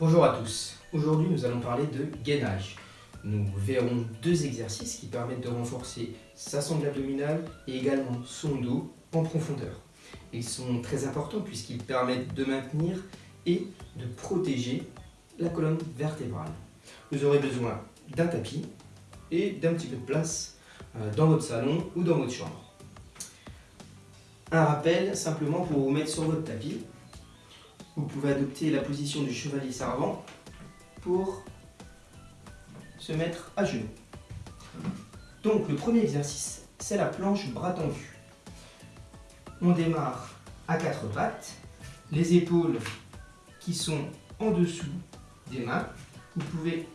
Bonjour à tous, aujourd'hui nous allons parler de gainage. Nous verrons deux exercices qui permettent de renforcer sa sangle abdominale et également son dos en profondeur. Ils sont très importants puisqu'ils permettent de maintenir et de protéger la colonne vertébrale. Vous aurez besoin d'un tapis et d'un petit peu de place euh, dans votre salon ou dans votre chambre. Un rappel simplement pour vous mettre sur votre tapis vous pouvez adopter la position du chevalier servant pour se mettre à genoux. Donc le premier exercice, c'est la planche bras tendus. On démarre à quatre pattes, les épaules qui sont en dessous des mains. Vous pouvez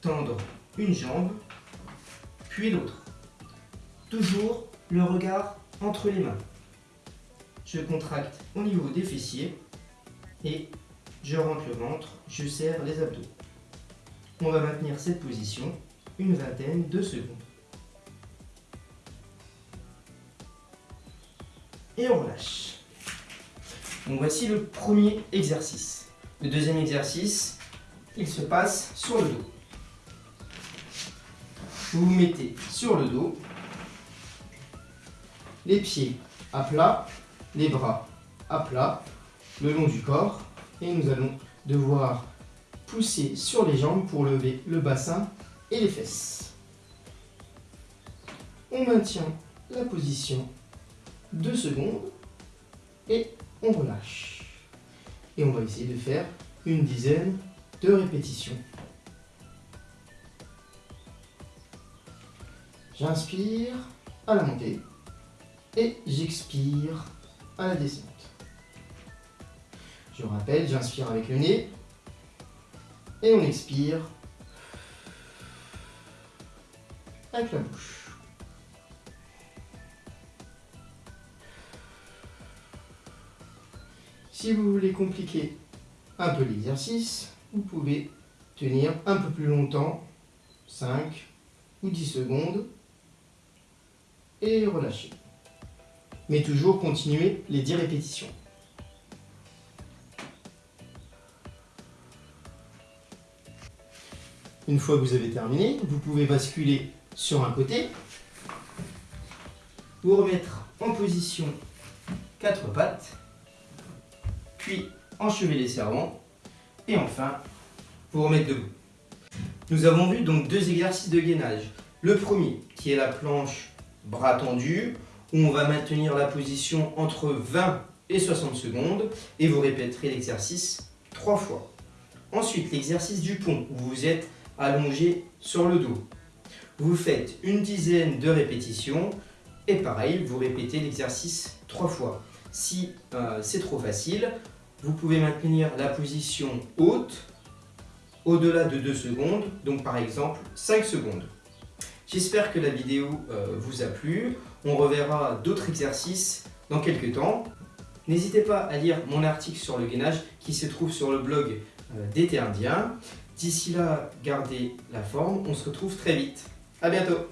tendre une jambe, puis l'autre. Toujours le regard entre les mains. Je contracte au niveau des fessiers et je rentre le ventre, je serre les abdos. On va maintenir cette position une vingtaine de secondes. Et on relâche. Donc voici le premier exercice. Le deuxième exercice, il se passe sur le dos. Vous vous mettez sur le dos, les pieds à plat, les bras à plat, le long du corps et nous allons devoir pousser sur les jambes pour lever le bassin et les fesses. On maintient la position 2 secondes et on relâche. Et on va essayer de faire une dizaine de répétitions. J'inspire à la montée et j'expire à la descente. Je rappelle, j'inspire avec le nez. Et on expire avec la bouche. Si vous voulez compliquer un peu l'exercice, vous pouvez tenir un peu plus longtemps, 5 ou 10 secondes, et relâcher. Mais toujours continuer les 10 répétitions. Une fois que vous avez terminé, vous pouvez basculer sur un côté, vous remettre en position quatre pattes, puis enchever les servants, et enfin, vous remettre debout. Nous avons vu donc deux exercices de gainage. Le premier, qui est la planche bras tendus, où on va maintenir la position entre 20 et 60 secondes, et vous répéterez l'exercice trois fois. Ensuite, l'exercice du pont, où vous êtes allongé sur le dos. Vous faites une dizaine de répétitions et pareil, vous répétez l'exercice trois fois. Si euh, c'est trop facile, vous pouvez maintenir la position haute au-delà de 2 secondes, donc par exemple 5 secondes. J'espère que la vidéo euh, vous a plu. On reverra d'autres exercices dans quelques temps. N'hésitez pas à lire mon article sur le gainage qui se trouve sur le blog euh, indien. D'ici là, gardez la forme. On se retrouve très vite. À bientôt